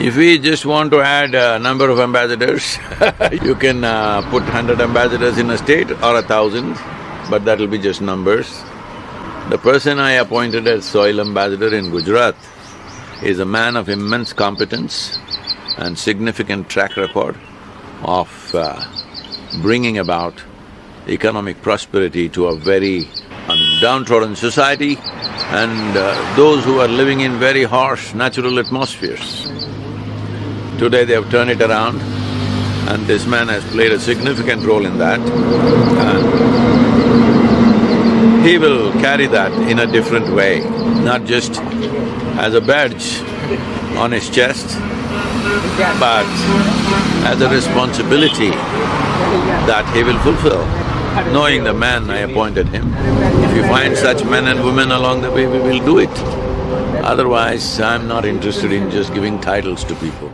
If we just want to add a number of ambassadors, you can uh, put hundred ambassadors in a state or a thousand, but that'll be just numbers. The person I appointed as soil ambassador in Gujarat is a man of immense competence and significant track record of uh, bringing about economic prosperity to a very um, downtrodden society and uh, those who are living in very harsh natural atmospheres. Today they have turned it around and this man has played a significant role in that and he will carry that in a different way, not just as a badge on his chest, but as a responsibility that he will fulfill, knowing the man I appointed him. If you find such men and women along the way, we will do it. Otherwise, I'm not interested in just giving titles to people.